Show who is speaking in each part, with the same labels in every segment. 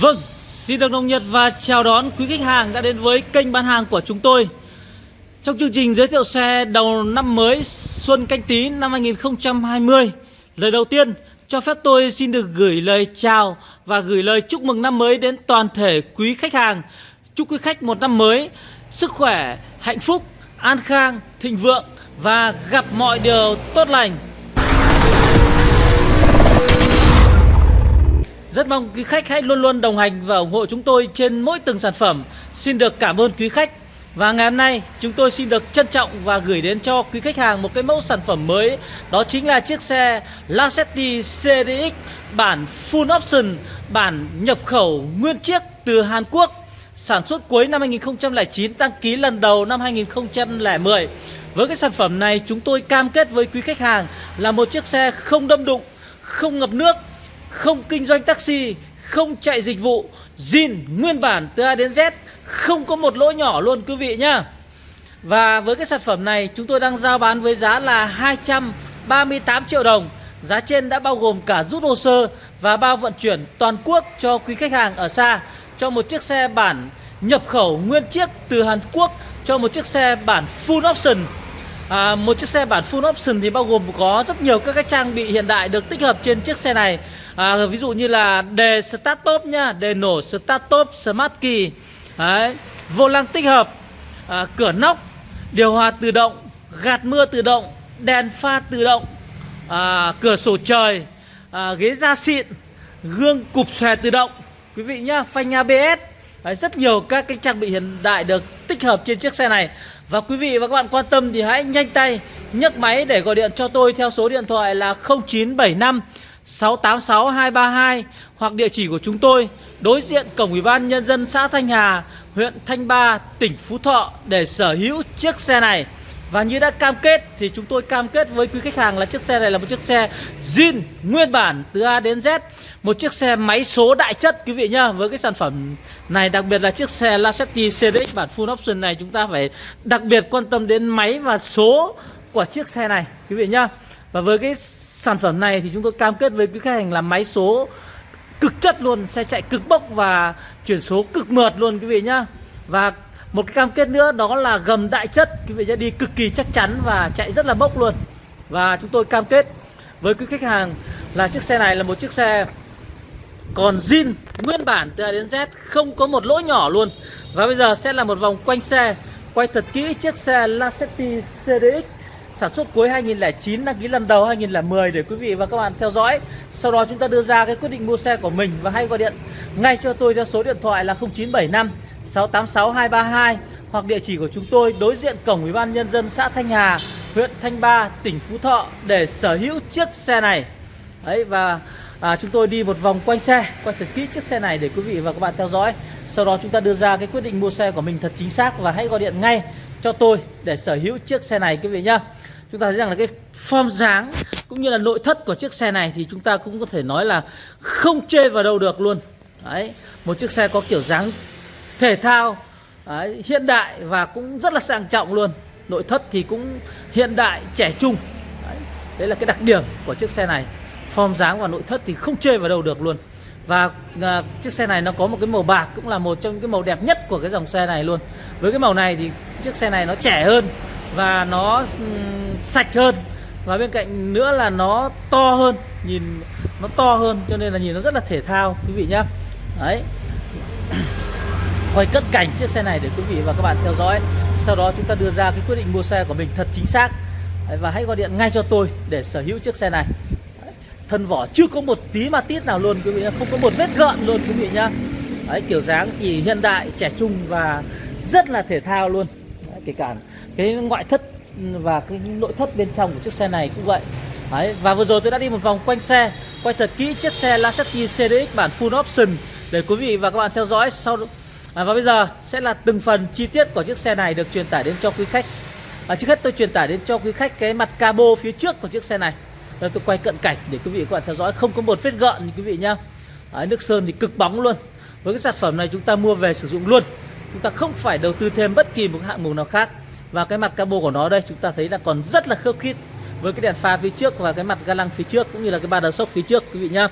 Speaker 1: Vâng, xin được nồng nhiệt và chào đón quý khách hàng đã đến với kênh bán hàng của chúng tôi. Trong chương trình giới thiệu xe đầu năm mới Xuân Canh Tí năm 2020 Lời đầu tiên, cho phép tôi xin được gửi lời chào và gửi lời chúc mừng năm mới đến toàn thể quý khách hàng. Chúc quý khách một năm mới sức khỏe, hạnh phúc, an khang, thịnh vượng và gặp mọi điều tốt lành. Rất mong quý khách hãy luôn luôn đồng hành và ủng hộ chúng tôi trên mỗi từng sản phẩm. Xin được cảm ơn quý khách. Và ngày hôm nay chúng tôi xin được trân trọng và gửi đến cho quý khách hàng một cái mẫu sản phẩm mới Đó chính là chiếc xe Lacetti CDX bản Full Option, bản nhập khẩu nguyên chiếc từ Hàn Quốc Sản xuất cuối năm 2009, đăng ký lần đầu năm 2010 Với cái sản phẩm này chúng tôi cam kết với quý khách hàng là một chiếc xe không đâm đụng, không ngập nước không kinh doanh taxi, không chạy dịch vụ, zin nguyên bản từ A đến Z, không có một lỗi nhỏ luôn quý vị nhá. Và với cái sản phẩm này chúng tôi đang giao bán với giá là 238 triệu đồng. Giá trên đã bao gồm cả rút hồ sơ và bao vận chuyển toàn quốc cho quý khách hàng ở xa cho một chiếc xe bản nhập khẩu nguyên chiếc từ Hàn Quốc cho một chiếc xe bản full option à, một chiếc xe bản full option thì bao gồm có rất nhiều các cái trang bị hiện đại được tích hợp trên chiếc xe này à, ví dụ như là đề start top nhá đề nổ start top smart key. Đấy, vô lăng tích hợp à, cửa nóc điều hòa tự động gạt mưa tự động đèn pha tự động à, cửa sổ trời à, ghế da xịn gương cụp xòe tự động. Quý vị nhá phanh ABS Đấy, rất nhiều các cái trang bị hiện đại được tích hợp trên chiếc xe này. Và quý vị và các bạn quan tâm thì hãy nhanh tay nhấc máy để gọi điện cho tôi theo số điện thoại là 0975 686 232 hoặc địa chỉ của chúng tôi đối diện cổng Ủy ban nhân dân xã Thanh Hà, huyện Thanh Ba, tỉnh Phú Thọ để sở hữu chiếc xe này. Và như đã cam kết thì chúng tôi cam kết với quý khách hàng là chiếc xe này là một chiếc xe zin nguyên bản từ A đến Z Một chiếc xe máy số đại chất quý vị nhá Với cái sản phẩm này đặc biệt là chiếc xe Lacetti CDX bản full option này Chúng ta phải đặc biệt quan tâm đến máy và số của chiếc xe này quý vị nhá Và với cái sản phẩm này thì chúng tôi cam kết với quý khách hàng là máy số cực chất luôn, Xe chạy cực bốc và chuyển số cực mượt luôn, quý vị nhá. Và một cái cam kết nữa đó là gầm đại chất, quý vị sẽ đi cực kỳ chắc chắn và chạy rất là bốc luôn. Và chúng tôi cam kết với quý khách hàng là chiếc xe này là một chiếc xe còn zin, nguyên bản từ A đến Z, không có một lỗ nhỏ luôn. Và bây giờ sẽ là một vòng quanh xe, quay thật kỹ chiếc xe Lacetti CDX sản xuất cuối 2009 đăng ký lần đầu 2010 để quý vị và các bạn theo dõi sau đó chúng ta đưa ra cái quyết định mua xe của mình và hãy gọi điện ngay cho tôi theo số điện thoại là 0975 686 232 hoặc địa chỉ của chúng tôi đối diện cổng Ủy ban nhân dân xã Thanh Hà, huyện Thanh Ba, tỉnh Phú Thọ để sở hữu chiếc xe này. Đấy và à, chúng tôi đi một vòng quanh xe, quay thật kỹ chiếc xe này để quý vị và các bạn theo dõi. Sau đó chúng ta đưa ra cái quyết định mua xe của mình thật chính xác và hãy gọi điện ngay cho tôi để sở hữu chiếc xe này quý vị nhá. Chúng ta thấy rằng là cái form dáng cũng như là nội thất của chiếc xe này thì chúng ta cũng có thể nói là không chê vào đâu được luôn. Đấy, một chiếc xe có kiểu dáng thể thao đấy, hiện đại và cũng rất là sang trọng luôn nội thất thì cũng hiện đại trẻ trung đấy, đấy là cái đặc điểm của chiếc xe này form dáng và nội thất thì không chê vào đâu được luôn và à, chiếc xe này nó có một cái màu bạc cũng là một trong những cái màu đẹp nhất của cái dòng xe này luôn. Với cái màu này thì chiếc xe này nó trẻ hơn và nó um, sạch hơn. Và bên cạnh nữa là nó to hơn nhìn nó to hơn cho nên là nhìn nó rất là thể thao quý vị nhá. Đấy. Quay cận cảnh chiếc xe này để quý vị và các bạn theo dõi. Sau đó chúng ta đưa ra cái quyết định mua xe của mình thật chính xác. Và hãy gọi điện ngay cho tôi để sở hữu chiếc xe này thân vỏ chưa có một tí ma tít nào luôn quý vị nhá không có một vết gợn luôn quý vị nhá. Đấy, kiểu dáng thì hiện đại trẻ trung và rất là thể thao luôn. Đấy, kể cả cái ngoại thất và cái nội thất bên trong của chiếc xe này cũng vậy. Đấy, và vừa rồi tôi đã đi một vòng quanh xe quay thật kỹ chiếc xe Lacetti CDX bản full option để quý vị và các bạn theo dõi sau à, Và bây giờ sẽ là từng phần chi tiết của chiếc xe này được truyền tải đến cho quý khách. À, Trước hết tôi truyền tải đến cho quý khách cái mặt cabo phía trước của chiếc xe này. Đây tôi quay cận cảnh để quý vị các bạn theo dõi. Không có một vết gợn quý vị nhá. Đấy, Nước sơn thì cực bóng luôn. Với cái sản phẩm này chúng ta mua về sử dụng luôn. Chúng ta không phải đầu tư thêm bất kỳ một hạng mục nào khác. Và cái mặt cabo của nó đây chúng ta thấy là còn rất là khớp khít với cái đèn pha phía trước và cái mặt ga lăng phía trước cũng như là cái ba đờ sốc phía trước quý vị nhá.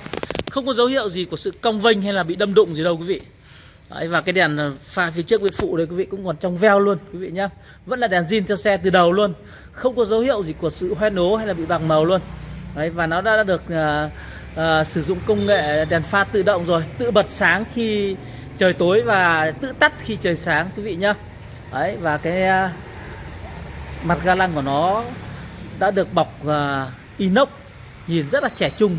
Speaker 1: Không có dấu hiệu gì của sự cong vênh hay là bị đâm đụng gì đâu quý vị. Đấy, và cái đèn pha phía trước bên phụ đây quý vị cũng còn trong veo luôn quý vị nhá. Vẫn là đèn zin theo xe từ đầu luôn. Không có dấu hiệu gì của sự hoen ố hay là bị bạc màu luôn. Đấy, và nó đã, được uh, uh, sử dụng công nghệ đèn pha tự động rồi Tự bật sáng khi trời tối và tự tắt khi trời sáng quý vị nhá. Đấy, và cái uh, mặt ga lăng của nó đã được bọc uh, inox nhìn rất là trẻ trung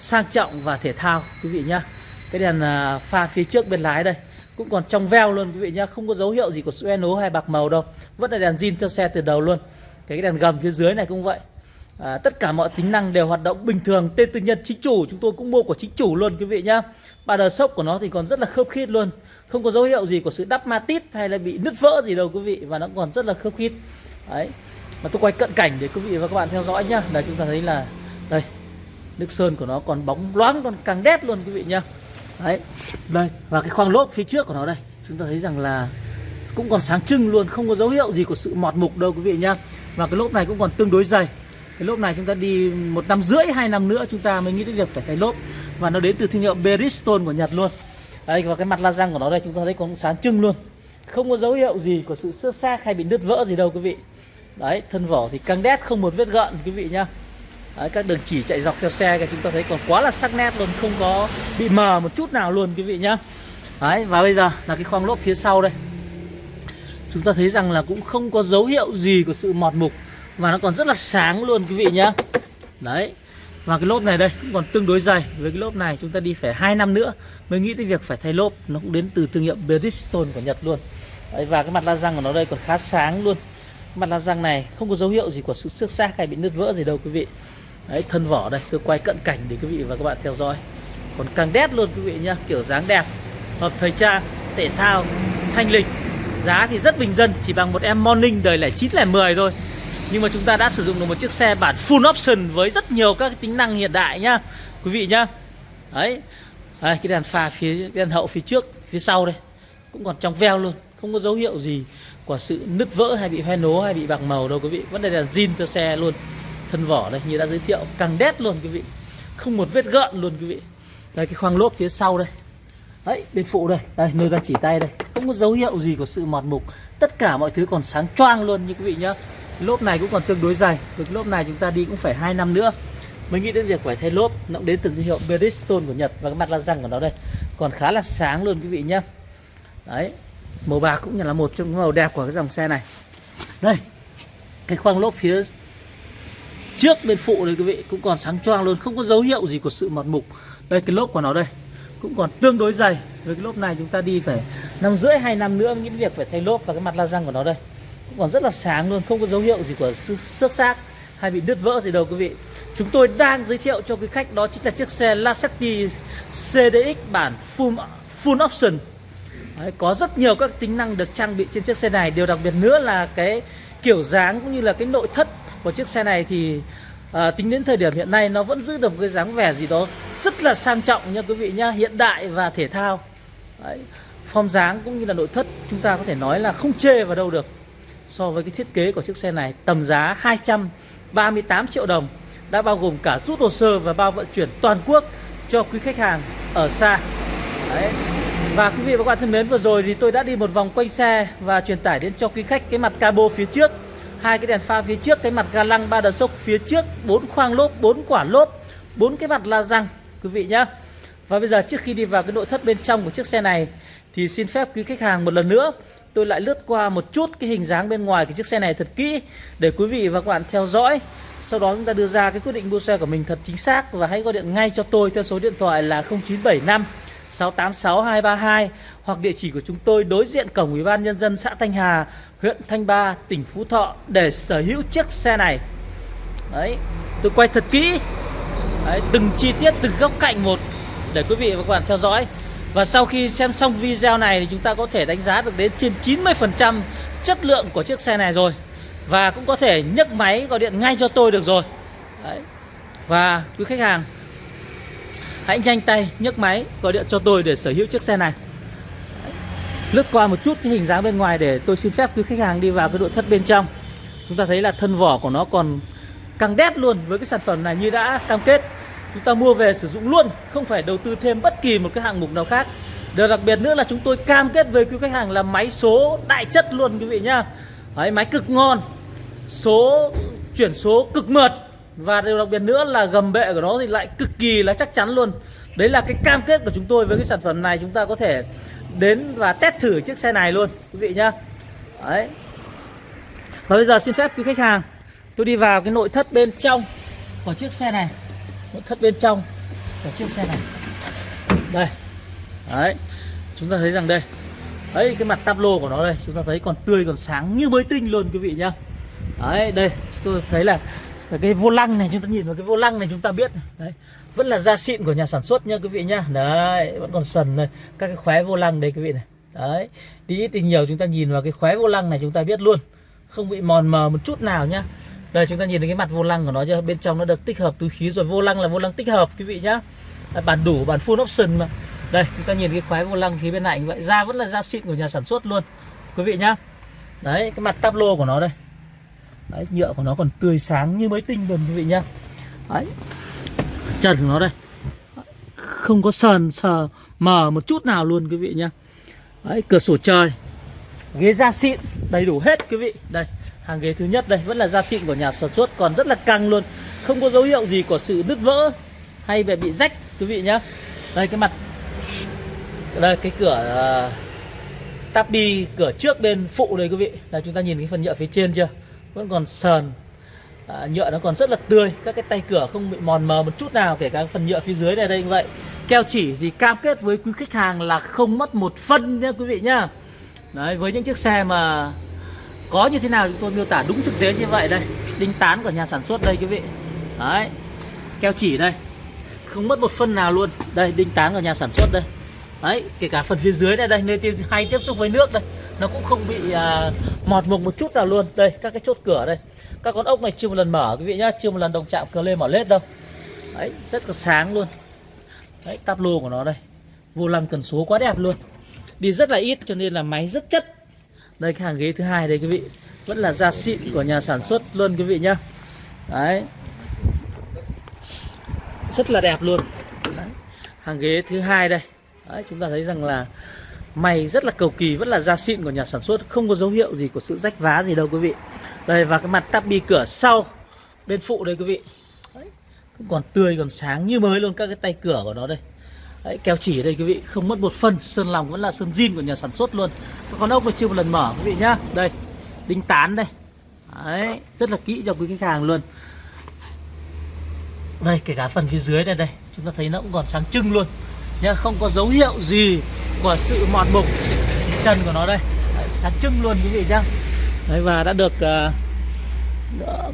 Speaker 1: sang trọng và thể thao quý vị nhá. Cái đèn uh, pha phía trước bên lái đây cũng còn trong veo luôn quý vị nhá không có dấu hiệu gì của sự nố hay bạc màu đâu vẫn là đèn zin theo xe từ đầu luôn. Cái đèn gầm phía dưới này cũng vậy à, tất cả mọi tính năng đều hoạt động bình thường. Tên tư nhân chính chủ chúng tôi cũng mua của chính chủ luôn quý vị nhá. Ba đờ sốc của nó thì còn rất là khớp khít luôn. Không có dấu hiệu gì của sự đắp ma tít hay là bị nứt vỡ gì đâu quý vị. Và nó còn rất là khớp khít. Đấy. Mà tôi quay cận cảnh để quý vị và các bạn theo dõi nhá. Là chúng ta thấy là đây nước sơn của nó còn bóng loáng còn càng đét luôn quý vị nhá. Đấy. Đây và cái khoang lốp phía trước của nó đây. Chúng ta thấy rằng là cũng còn sáng trưng luôn không có dấu hiệu gì của sự mọt mục đâu quý vị nhá. Và cái lốp này cũng còn tương đối dày cái lốp này chúng ta đi một năm rưỡi hai năm nữa chúng ta mới nghĩ đến việc phải thay lốp. Và nó đến từ thương hiệu Bridgestone của Nhật luôn. Đây và cái mặt la răng của nó đây chúng ta thấy còn sáng trưng luôn. Không có dấu hiệu gì của sự xước xác hay bị nứt vỡ gì đâu quý vị. Đấy thân vỏ thì căng đét không một vết gợn quý vị nhá. Đấy, các đường chỉ chạy dọc theo xe thì chúng ta thấy còn quá là sắc nét luôn không có bị mờ một chút nào luôn quý vị nhá. Đấy và bây giờ là cái khoang lốp phía sau đây. Chúng ta thấy rằng là cũng không có dấu hiệu gì của sự mọt mục và nó còn rất là sáng luôn quý vị nhá. Đấy. Và cái lốp này đây cũng còn tương đối dày. Với cái lốp này chúng ta đi phải hai năm nữa mới nghĩ tới việc phải thay lốp. Nó cũng đến từ thương hiệu Bridgestone của Nhật luôn. Đấy, và cái mặt la răng của nó đây còn khá sáng luôn. Mặt la răng này không có dấu hiệu gì của sự xước xác hay bị nứt vỡ gì đâu quý vị. Đấy thân vỏ đây tôi quay cận cảnh để quý vị và các bạn theo dõi. Còn càng đét luôn quý vị nhá kiểu dáng đẹp hợp thời trang thể thao thanh lịch giá thì rất bình dân chỉ bằng một em morning đời lẻ chín lẻ mười thôi nhưng mà chúng ta đã sử dụng được một chiếc xe bản full option với rất nhiều các tính năng hiện đại nhá quý vị nhá. Đấy. Đây, cái đèn pha phía cái đèn hậu phía trước phía sau đây cũng còn trong veo luôn không có dấu hiệu gì của sự nứt vỡ hay bị hoen ố hay bị bạc màu đâu quý vị. Vẫn là zin cho xe luôn thân vỏ đây như đã giới thiệu càng đét luôn quý vị. Không một vết gợn luôn quý vị. Đây cái khoang lốp phía sau đây. Đấy bên phụ đây đây nơi đang chỉ tay đây. Không có dấu hiệu gì của sự mọt mục. Tất cả mọi thứ còn sáng choang luôn như quý vị nhá lốp này cũng còn tương đối dày với lốp này chúng ta đi cũng phải hai năm nữa. Mới nghĩ đến việc phải thay lốp, nó cũng đến từ thương hiệu Bridgestone của Nhật và cái mặt la răng của nó đây. Còn khá là sáng luôn quý vị nhé. đấy, màu bạc cũng là một trong những màu đẹp của cái dòng xe này. Đây, cái khoang lốp phía trước bên phụ đây quý vị, cũng còn sáng choang luôn, không có dấu hiệu gì của sự mọt mục. Đây, cái lốp của nó đây, cũng còn tương đối dày. Với cái lốp này chúng ta đi phải năm rưỡi, hai năm nữa những việc phải thay lốp và cái mặt la răng của nó đây cũng còn rất là sáng luôn không có dấu hiệu gì của xước xác hay bị đứt vỡ gì đâu quý vị. Chúng tôi đang giới thiệu cho quý khách đó chính là chiếc xe Lacetti CDX bản full full option. Đấy, có rất nhiều các tính năng được trang bị trên chiếc xe này. Điều đặc biệt nữa là cái kiểu dáng cũng như là cái nội thất của chiếc xe này thì à, tính đến thời điểm hiện nay nó vẫn giữ được một cái dáng vẻ gì đó rất là sang trọng nha quý vị nhá hiện đại và thể thao. Đấy, form dáng cũng như là nội thất chúng ta có thể nói là không chê vào đâu được so với cái thiết kế của chiếc xe này, tầm giá 238 triệu đồng, đã bao gồm cả rút hồ sơ và bao vận chuyển toàn quốc cho quý khách hàng ở xa. Đấy. Và quý vị và các bạn thân mến, vừa rồi thì tôi đã đi một vòng quanh xe và truyền tải đến cho quý khách cái mặt cabo phía trước. Hai cái đèn pha phía trước, cái mặt ga lăng ba đờ sốc phía trước, bốn khoang lốp, bốn quả lốp, bốn cái mặt la răng, quý vị nhá. Và bây giờ trước khi đi vào cái nội thất bên trong của chiếc xe này thì xin phép quý khách hàng một lần nữa tôi lại lướt qua một chút cái hình dáng bên ngoài cái chiếc xe này thật kỹ để quý vị và các bạn theo dõi sau đó chúng ta đưa ra cái quyết định mua xe của mình thật chính xác và hãy gọi điện ngay cho tôi theo số điện thoại là 0975 686 232 hoặc địa chỉ của chúng tôi đối diện cổng Ủy ban nhân dân xã Thanh Hà, huyện Thanh Ba, tỉnh Phú Thọ để sở hữu chiếc xe này. Đấy, tôi quay thật kỹ. Đấy, từng chi tiết từng góc cạnh một để quý vị và các bạn theo dõi. Và sau khi xem xong video này thì chúng ta có thể đánh giá được đến trên 90% chất lượng của chiếc xe này rồi. Và cũng có thể nhấc máy, gọi điện ngay cho tôi được rồi. Đấy. Và quý khách hàng, hãy nhanh tay nhấc máy, gọi điện cho tôi để sở hữu chiếc xe này lướt qua một chút cái hình dáng bên ngoài để tôi xin phép quý khách hàng đi vào cái nội thất bên trong chúng ta thấy là thân vỏ của nó còn căng đét luôn với cái sản phẩm này như đã cam kết chúng ta mua về sử dụng luôn không phải đầu tư thêm bất kỳ một cái hạng mục nào khác. Điều đặc biệt nữa là chúng tôi cam kết với quý khách hàng là máy số đại chất luôn quý vị nhá. Đấy, máy cực ngon số chuyển số cực mượt. Và điều đặc biệt nữa là gầm bệ của nó thì lại cực kỳ là chắc chắn luôn. Đấy là cái cam kết của chúng tôi với cái sản phẩm này. Chúng ta có thể đến và test thử chiếc xe này luôn quý vị nhá. Đấy. Và bây giờ xin phép quý khách hàng tôi đi vào cái nội thất bên trong của chiếc xe này nội thất bên trong. Của chiếc xe này. Đây. Đấy. Chúng ta thấy rằng đây. Đấy, cái mặt tablo của nó đây. Chúng ta thấy còn tươi, còn sáng như mới tinh luôn, quý vị nhá. Đấy, đây. Tôi thấy là cái vô lăng này, chúng ta nhìn vào cái vô lăng này chúng ta biết. Đấy. Vẫn là da xịn của nhà sản xuất nha quý vị nhá. Đấy, vẫn còn sần này các cái khóe vô lăng đây, quý vị này. Đấy. Đi ít thì nhiều chúng ta nhìn vào cái khóe vô lăng này chúng ta biết luôn. Không bị mòn mờ một chút nào nhá đây, chúng ta nhìn thấy cái mặt vô lăng của nó chưa? Bên trong nó được tích hợp túi khí rồi, vô lăng là vô lăng tích hợp, quý vị nhá. Bản đủ, bản full option mà. Đây, chúng ta nhìn cái khóe vô lăng phía bên này như vậy. Da vẫn là da xịn của nhà sản xuất luôn, quý vị nhá. Đấy, cái mặt táp lô của nó đây. Đấy, nhựa của nó còn tươi sáng như mới tinh luôn, quý vị nhá. Đấy. Trần của nó đây. Không có sờn, sờ, mờ một chút nào luôn, quý vị nhá. Đấy, cửa sổ trời. Ghế da xịn, đầy đủ hết, quý vị. Đây hàng ghế thứ nhất đây vẫn là da xịn của nhà sản xuất còn rất là căng luôn. Không có dấu hiệu gì của sự nứt vỡ hay về bị rách quý vị nhá. Đây cái mặt đây cái cửa à, uh, tabi cửa trước bên phụ đây quý vị. Là chúng ta nhìn cái phần nhựa phía trên chưa? Vẫn còn sờn. À, nhựa nó còn rất là tươi các cái tay cửa không bị mòn mờ một chút nào kể cả phần nhựa phía dưới này đây như vậy. Keo chỉ thì cam kết với quý khách hàng là không mất một phân nha quý vị nhá. Đấy với những chiếc xe mà có như thế nào chúng tôi miêu tả đúng thực tế như vậy đây. Đinh tán của nhà sản xuất đây quý vị. Đấy. Keo chỉ đây. Không mất một phân nào luôn. Đây đinh tán của nhà sản xuất đây. Đấy kể cả phần phía dưới này đây nơi tiếp hay tiếp xúc với nước đây nó cũng không bị à, mọt mục một chút nào luôn. Đây các cái chốt cửa đây. Các con ốc này chưa một lần mở quý vị nhá chưa một lần đồng chạm cờ lên mở lết đâu. Đấy rất là sáng luôn. Đấy táp lô của nó đây. Vô lăng cần số quá đẹp luôn. Đi rất là ít cho nên là máy rất chất đây cái hàng ghế thứ hai đây quý vị. Vẫn là da xịn của nhà sản xuất luôn quý vị nhá. Đấy. Rất là đẹp luôn. Đấy. hàng ghế thứ hai đây. Đấy, chúng ta thấy rằng là mày rất là cầu kỳ vẫn là da xịn của nhà sản xuất. Không có dấu hiệu gì của sự rách vá gì đâu quý vị. Đây và cái mặt tắp bi cửa sau bên phụ đây quý vị. Đấy, còn tươi còn sáng như mới luôn các cái tay cửa của nó đây. Đấy, keo chỉ đây quý vị không mất một phân sơn lòng vẫn là sơn zin của nhà sản xuất luôn. Con ốc này chưa một lần mở quý vị nhá. Đây đinh tán đây. Đấy, rất là kỹ cho quý khách hàng luôn. Đây kể cả phần phía dưới đây đây chúng ta thấy nó cũng còn sáng trưng luôn. Nhá không có dấu hiệu gì của sự mòn mục chân của nó đây. Đấy, sáng trưng luôn quý vị nhá. Đấy, và đã được uh,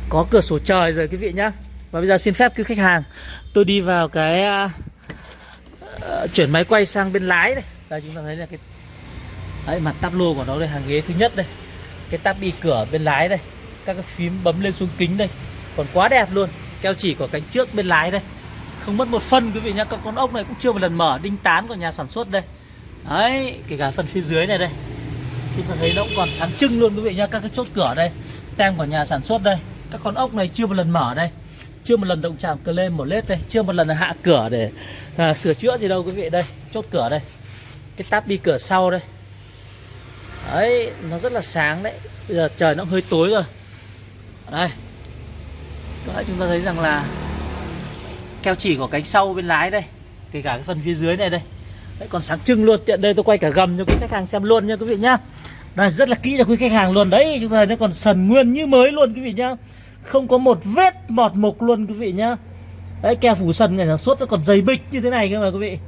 Speaker 1: có cửa sổ trời rồi quý vị nhá. Và bây giờ xin phép quý khách hàng tôi đi vào cái uh, uh, chuyển máy quay sang bên lái đây đây chúng ta thấy là cái Đấy, mặt tắp lô của nó đây hàng ghế thứ nhất đây. Cái tắp đi cửa bên lái đây. Các cái phím bấm lên xuống kính đây. Còn quá đẹp luôn. Keo chỉ của cánh trước bên lái đây. Không mất một phân quý vị nhá. Các con ốc này cũng chưa một lần mở đinh tán của nhà sản xuất đây. Đấy kể cả phần phía dưới này đây. Chúng ta thấy nó cũng còn sáng trưng luôn quý vị nhá. Các cái chốt cửa đây. Tem của nhà sản xuất đây. Các con ốc này chưa một lần mở đây chưa một lần động chạm cờ lên một lết đây chưa một lần hạ cửa để à, sửa chữa gì đâu quý vị đây chốt cửa đây. Cái táp đi cửa sau đây. Đấy nó rất là sáng đấy. Bây giờ trời nó hơi tối rồi. Đây. Đấy, chúng ta thấy rằng là keo chỉ của cánh sau bên lái đây kể cả cái phần phía dưới này đây. Đấy, còn sáng trưng luôn. Tiện đây tôi quay cả gầm cho quý khách hàng xem luôn nha quý vị nhá. Đây rất là kỹ cho quý khách hàng luôn. Đấy chúng ta thấy nó còn sần nguyên như mới luôn quý vị nhá không có một vết mọt mục luôn, quý vị nhá. Đấy, keo phủ sần nhà sản xuất nó còn dày bịch như thế này cơ mà, quý vị.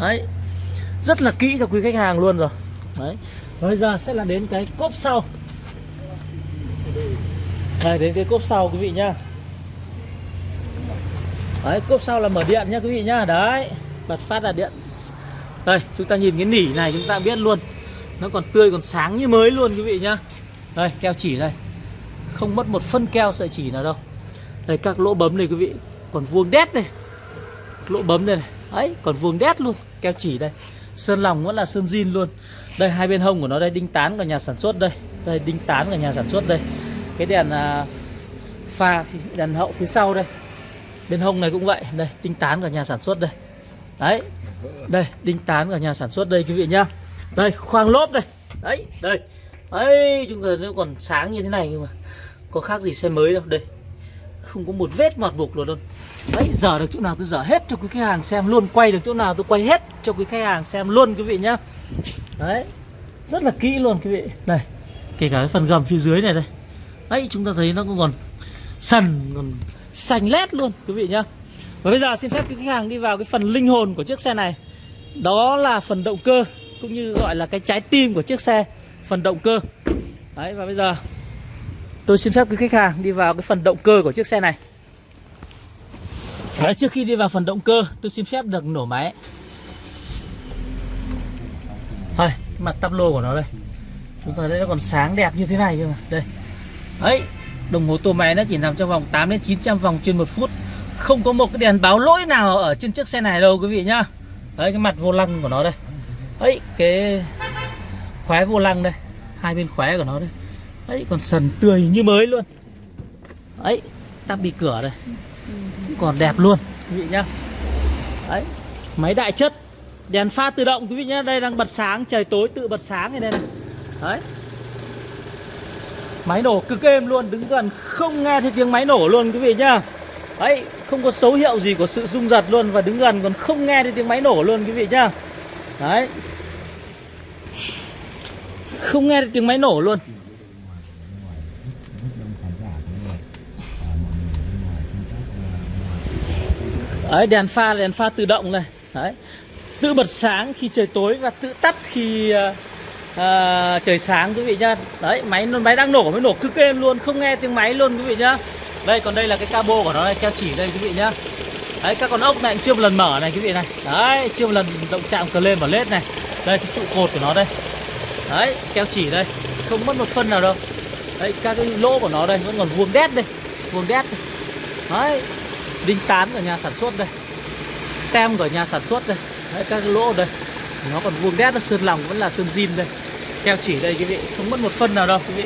Speaker 1: Đấy. Rất là kỹ cho quý khách hàng luôn rồi. Đấy. Bây giờ sẽ là đến cái cốp sau. Đây, đến cái cốp sau, quý vị nhá. Đấy, cốp sau là mở điện nhá, quý vị nhá. Đấy. Bật phát là điện. Đây, chúng ta nhìn cái nỉ này, chúng ta biết luôn. Nó còn tươi, còn sáng như mới luôn, quý vị nhá. Đây, keo chỉ đây không mất một phân keo sợi chỉ nào đâu. Đây các lỗ bấm này quý vị còn vuông đét này. Lỗ bấm đây này. Ấy còn vuông đét luôn keo chỉ đây. Sơn lòng vẫn là sơn zin luôn. Đây hai bên hông của nó đây đinh tán của nhà sản xuất đây. Đây đinh tán của nhà sản xuất đây. Cái đèn à, pha đèn hậu phía sau đây. Bên hông này cũng vậy. Đây đinh tán của nhà sản xuất đây. Đấy Đây đinh tán của nhà sản xuất đây quý vị nhá. Đây khoang lốp đây. Đấy đây ấy chúng ta nó còn sáng như thế này nhưng mà Có khác gì xe mới đâu. Đây, Không có một vết mọt mục luôn luôn. Đấy giờ được chỗ nào tôi dở hết cho quý khách hàng xem luôn, Quay được chỗ nào tôi quay hết cho quý khách hàng xem luôn, quý vị nhá. Đấy, Rất là kỹ luôn, quý vị. Đây Kể cả cái phần gầm phía dưới này đây. Đấy, chúng ta thấy nó còn sần, còn xanh lét luôn, quý vị nhá. Và bây giờ xin phép quý khách hàng đi vào cái phần linh hồn của chiếc xe này. Đó là phần động cơ, Cũng như gọi là cái trái tim của chiếc xe. Phần động cơ. Đấy và bây giờ Tôi xin phép quý khách hàng đi vào cái phần động cơ của chiếc xe này. Đấy, trước khi đi vào phần động cơ tôi xin phép được nổ máy. Đây, mặt tắp lô của nó đây. Chúng ta thấy nó còn sáng đẹp như thế này cơ mà. Đây. Đấy, đồng hồ tua máy nó chỉ nằm trong vòng 8 đến 900 vòng trên một phút. Không có một cái đèn báo lỗi nào ở trên chiếc xe này đâu quý vị nhá. Đấy, cái mặt vô lăng của nó đây. Đấy, cái khóe vô lăng đây. Hai bên khóe của nó đây. Đấy, còn sần tươi như mới luôn. Đấy, tắp bị cửa đây. Còn đẹp luôn quý vị nhá. Đấy máy đại chất đèn pha tự động quý vị nhá. Đây đang bật sáng trời tối tự bật sáng này đây này. Đấy. Máy nổ cực êm luôn đứng gần không nghe thấy tiếng máy nổ luôn quý vị nhá. Đấy không có dấu hiệu gì của sự rung giật luôn và đứng gần còn không nghe thấy tiếng máy nổ luôn quý vị nhá. Đấy không nghe được tiếng máy nổ luôn. Đấy, đèn pha đèn pha tự động này. Đấy. Tự bật sáng khi trời tối và tự tắt khi uh, uh, trời sáng quý vị nhá. Đấy, máy máy đang nổ, mới nổ cực êm luôn, không nghe tiếng máy luôn quý vị nhá. Đây, còn đây là cái cabo của nó đây, keo chỉ đây quý vị nhá. Đấy, các con ốc này cũng chưa một lần mở này quý vị này. Đấy, chưa một lần động chạm cờ lên vào lết này. Đây, cái trụ cột của nó đây. Đấy, keo chỉ đây. Không mất một phân nào đâu. Đấy, các cái lỗ của nó đây, vẫn còn vuông đét đây Vuông đét đây. Đấy, đinh tán của nhà sản xuất đây. Tem của nhà sản xuất đây. Đấy, các cái lỗ đây. Nó còn vuông đét sơn lòng vẫn là sơn zin đây. Keo chỉ đây quý vị. Không mất một phân nào đâu quý vị.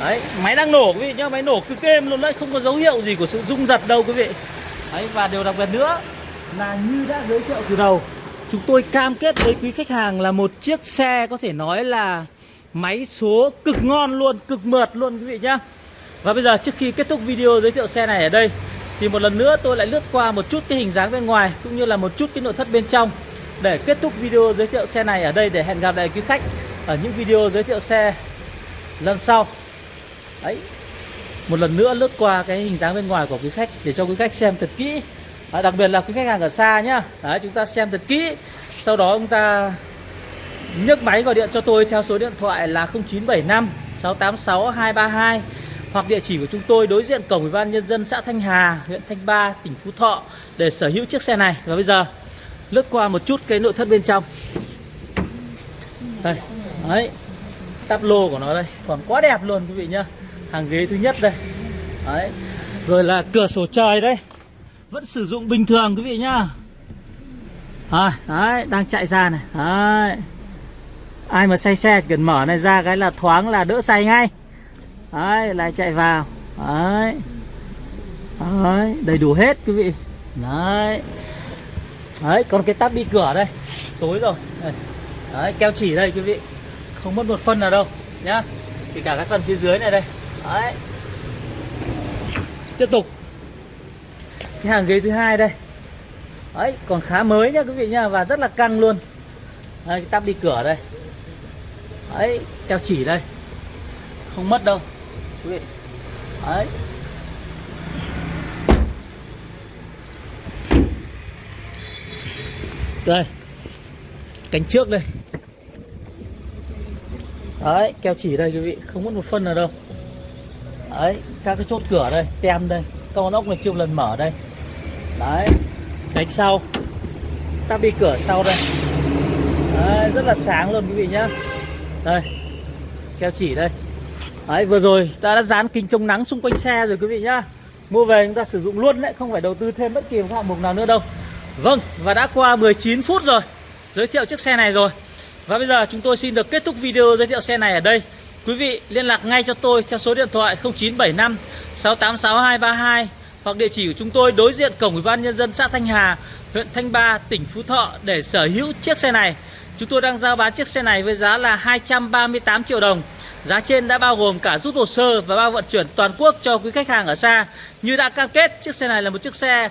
Speaker 1: Đấy máy đang nổ quý vị nhá. Máy nổ cực êm luôn đấy. Không có dấu hiệu gì của sự rung giật đâu quý vị. Đấy và điều đặc biệt nữa là như đã giới thiệu từ đầu chúng tôi cam kết với quý khách hàng là một chiếc xe có thể nói là máy số cực ngon luôn, cực mượt luôn quý vị nhá. Và bây giờ trước khi kết thúc video giới thiệu xe này ở đây, thì một lần nữa tôi lại lướt qua một chút cái hình dáng bên ngoài cũng như là một chút cái nội thất bên trong để kết thúc video giới thiệu xe này ở đây để hẹn gặp lại quý khách ở những video giới thiệu xe lần sau. Đấy, một lần nữa lướt qua cái hình dáng bên ngoài của quý khách để cho quý khách xem thật kỹ. Đấy, đặc biệt là quý khách hàng ở xa nhá đấy chúng ta xem thật kỹ sau đó chúng ta nhấc máy gọi điện cho tôi theo số điện thoại là 0975 686 232 hoặc địa chỉ của chúng tôi đối diện cổng ủy ban nhân dân xã Thanh Hà, huyện Thanh Ba, tỉnh Phú Thọ để sở hữu chiếc xe này. Và bây giờ lướt qua một chút cái nội thất bên trong. Đây, đấy, tắp lô của nó đây, còn quá đẹp luôn quý vị nhá. Hàng ghế thứ nhất đây. Đấy. Rồi là cửa sổ trời đây. Vẫn sử dụng bình thường quý vị nhá. à, đấy, đang chạy ra này. Đấy. Ai mà say xe cần mở này ra cái là thoáng là đỡ say ngay. Đấy lại chạy vào. Đấy. Đấy đầy đủ hết quý vị. Đấy. Đấy còn cái tắp đi cửa đây. Tối rồi. Đây. đấy keo chỉ đây quý vị. Không mất một phân nào đâu nhá. Thì cả cái phần phía dưới này đây. Đấy. Tiếp tục cái hàng ghế thứ hai đây. Ấy còn khá mới nhá quý vị nhá và rất là căng luôn. Đây cái tắp đi cửa đây. Ấy keo chỉ đây. Không mất đâu quý vị. Ấy, đây. Cánh trước đây. Đấy keo chỉ đây quý vị không mất một phân nào đâu. Đấy các cái chốt cửa đây tem đây. Con ốc này chưa lần mở đây đấy cánh sau. Ta bi cửa sau đây. Đấy, rất là sáng luôn quý vị nhá. Đây keo chỉ đây. Đấy, vừa rồi ta đã dán kính chống nắng xung quanh xe rồi quý vị nhá. Mua về chúng ta sử dụng luôn đấy, không phải đầu tư thêm bất kỳ một hạng mục nào nữa đâu. Vâng, và đã qua 19 phút rồi. Giới thiệu chiếc xe này rồi. Và bây giờ chúng tôi xin được kết thúc video giới thiệu xe này ở đây. Quý vị liên lạc ngay cho tôi theo số điện thoại 0975 686 232 hoặc địa chỉ của chúng tôi đối diện cổng ủy ban nhân dân xã Thanh Hà, huyện Thanh Ba, tỉnh Phú Thọ để sở hữu chiếc xe này. Chúng tôi đang giao bán chiếc xe này với giá là 238 triệu đồng. Giá trên đã bao gồm cả rút hồ sơ và bao vận chuyển toàn quốc cho quý khách hàng ở xa. Như đã cam kết, chiếc xe này là một chiếc xe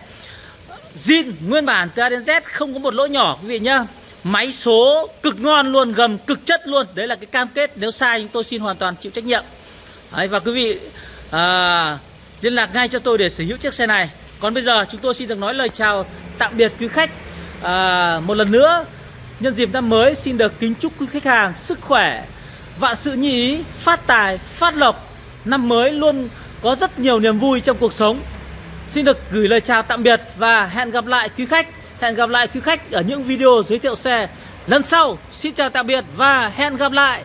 Speaker 1: zin nguyên bản từ A đến Z không có một lỗ nhỏ quý vị nhá. Máy số cực ngon luôn, gầm cực chất luôn. Đấy là cái cam kết, nếu sai chúng tôi xin hoàn toàn chịu trách nhiệm. Đấy, và quý vị à, liên lạc ngay cho tôi để sở hữu chiếc xe này. Còn bây giờ chúng tôi xin được nói lời chào tạm biệt quý khách à, một lần nữa. Nhân dịp năm mới xin được kính chúc quý khách hàng sức khỏe, vạn sự như ý, phát tài, phát lộc. Năm mới luôn có rất nhiều niềm vui trong cuộc sống. Xin được gửi lời chào tạm biệt và hẹn gặp lại quý khách. Hẹn gặp lại quý khách ở những video giới thiệu xe lần sau. Xin chào tạm biệt và hẹn gặp lại.